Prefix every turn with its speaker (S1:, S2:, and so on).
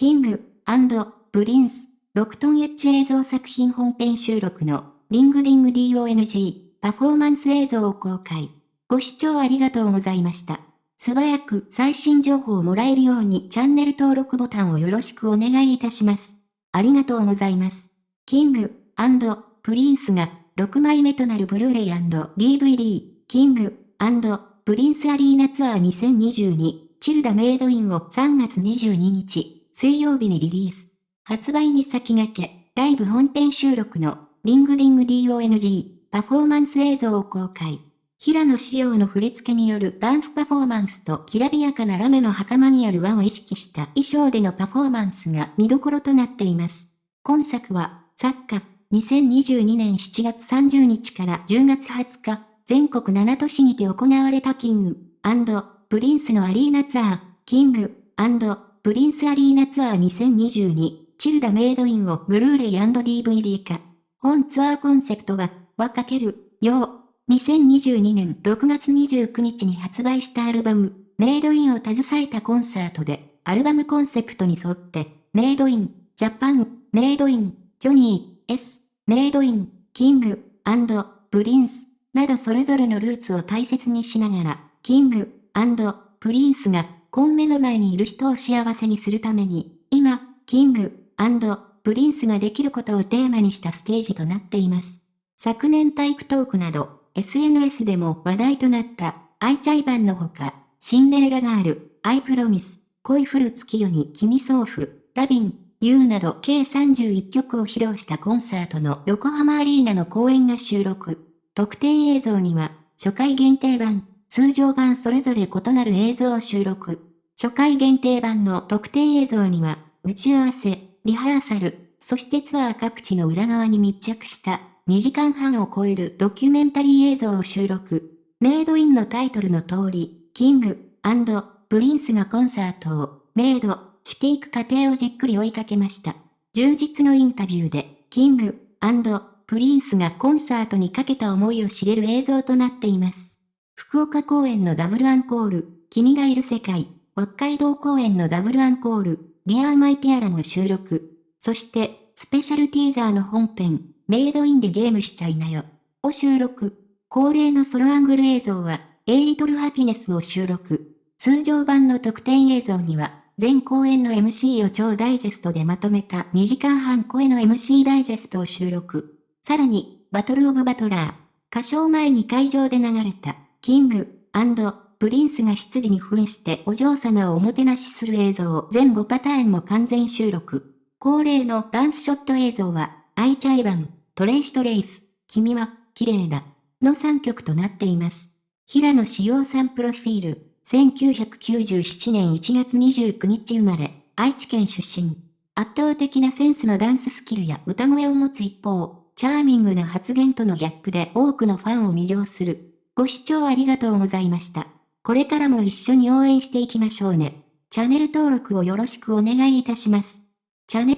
S1: King & Prince、6トンエッジ映像作品本編収録のリングディング DONG パフォーマンス映像を公開。ご視聴ありがとうございました。素早く最新情報をもらえるようにチャンネル登録ボタンをよろしくお願いいたします。ありがとうございます。 King & Prince が6枚目となるブルーレイ &DVD King & Prince Arena Tour 2022チルダ Made in を3月22日水曜日にリリース。発売に先駆け、ライブ本編収録のリングディング DONG パフォーマンス映像を公開。平野紫耀の振り付けによるダンスパフォーマンスときらびやかなラメの袴による和を意識した衣装でのパフォーマンスが見どころとなっています。今作は、昨夏、2022年7月30日から10月20日、全国7都市にて行われた King & Prince のアリーナツアー、King & Prince Arena Tour 2022チルダ Made in をブルーレイ &DVD 化。本ツアーコンセプトは、和かける、洋。2022年6月29日に発売したアルバム、 Made in を携えたコンサートで、アルバムコンセプトに沿って、メイドイン、ジャパン、メイドイン、ジョニー、S、メイドイン、キング、プリンス、などそれぞれのルーツを大切にしながら、 King、Prince が、今目の前にいる人を幸せにするために、今、 King、Prince ができることをテーマにしたステージとなっています。昨年 TikTok など、SNS でも話題となった、アイチャイバンのほか、シンデレラガール、 I promise、恋降る月夜に君想ふ、 Lovin'、you など計31曲を披露したコンサートの横浜アリーナの公演が収録。特典映像には、初回限定版、通常版それぞれ異なる映像を収録。初回限定版の特典映像には、打ち合わせ、リハーサル、そしてツアー各地の裏側に密着した2時間半を超えるドキュメンタリー映像を収録。 Made in のタイトルの通り、 King & Prince がコンサートを made していく過程をじっくり追いかけました。充実のインタビューで、 Kingプリンスがコンサートにかけた思いを知れる映像となっています。福岡公演のダブルアンコール、君がいる世界、北海道公演のダブルアンコール、ディアーマイティアラも収録。そして、スペシャルティーザーの本編、メイドインでゲームしちゃいなよ。を収録。恒例のソロアングル映像は、エイリトルハピネスを収録。通常版の特典映像には、全公演の MC を超ダイジェストでまとめた2時間半声の MC ダイジェストを収録。さらに、バトルオブバトラー。歌唱前に会場で流れた、King、Prince が執事に扮してお嬢様をおもてなしする映像全5パターンも完全収録。恒例のダンスショット映像は、アイチャイバン、 Trace Trace、君は、綺麗だ、の3曲となっています。平野紫耀さんプロフィール、1997年1月29日生まれ、愛知県出身。圧倒的なセンスのダンススキルや歌声を持つ一方、チャーミングな発言とのギャップで多くのファンを魅了する。ご視聴ありがとうございました。これからも一緒に応援していきましょうね。チャンネル登録をよろしくお願いいたします。チャネ